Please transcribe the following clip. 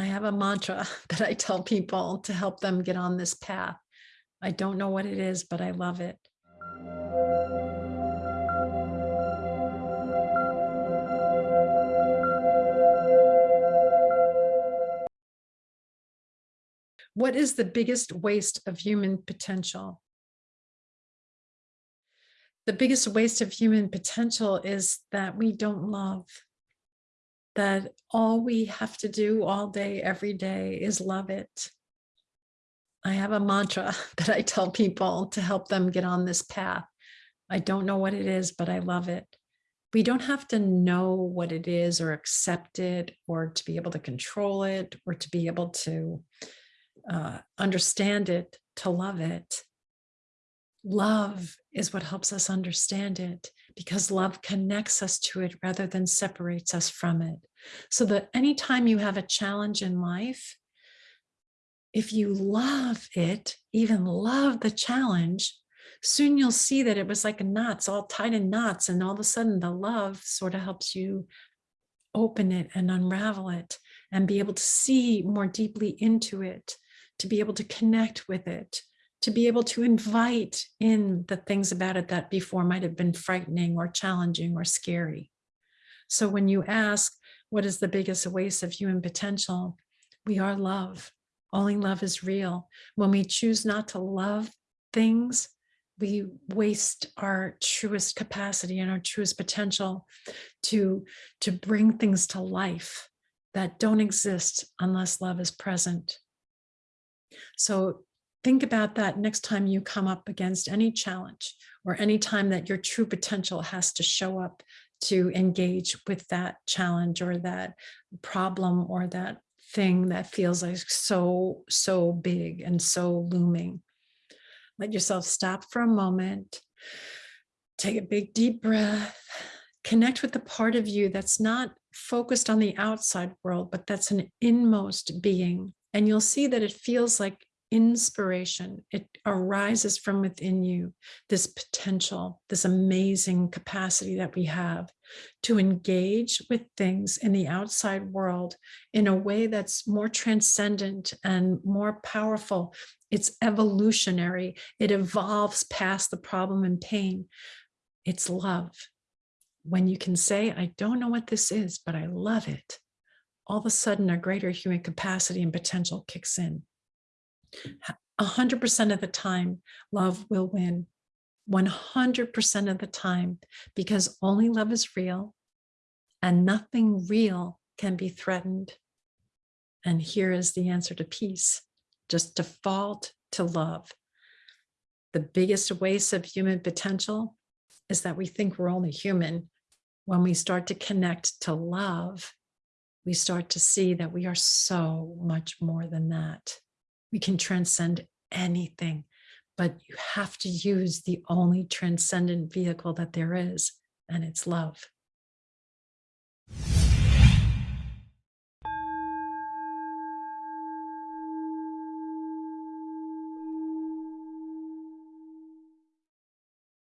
I have a mantra that I tell people to help them get on this path. I don't know what it is, but I love it. What is the biggest waste of human potential? The biggest waste of human potential is that we don't love. That all we have to do all day, every day is love it. I have a mantra that I tell people to help them get on this path. I don't know what it is, but I love it. We don't have to know what it is or accept it or to be able to control it or to be able to uh, understand it to love it. Love is what helps us understand it because love connects us to it rather than separates us from it. So that anytime you have a challenge in life, if you love it, even love the challenge, soon you'll see that it was like knots all tied in knots and all of a sudden the love sort of helps you open it and unravel it and be able to see more deeply into it to be able to connect with it, to be able to invite in the things about it that before might have been frightening or challenging or scary. So when you ask, what is the biggest waste of human potential? We are love. Only love is real. When we choose not to love things, we waste our truest capacity and our truest potential to, to bring things to life that don't exist unless love is present. So think about that next time you come up against any challenge or any time that your true potential has to show up to engage with that challenge or that problem or that thing that feels like so, so big and so looming. Let yourself stop for a moment, take a big deep breath, connect with the part of you that's not focused on the outside world, but that's an inmost being. And you'll see that it feels like inspiration. It arises from within you, this potential, this amazing capacity that we have to engage with things in the outside world in a way that's more transcendent and more powerful. It's evolutionary. It evolves past the problem and pain. It's love. When you can say, I don't know what this is, but I love it, all of a sudden a greater human capacity and potential kicks in. 100% of the time, love will win. 100% of the time, because only love is real and nothing real can be threatened. And here is the answer to peace. Just default to love. The biggest waste of human potential is that we think we're only human. When we start to connect to love, we start to see that we are so much more than that. We can transcend anything, but you have to use the only transcendent vehicle that there is, and it's love.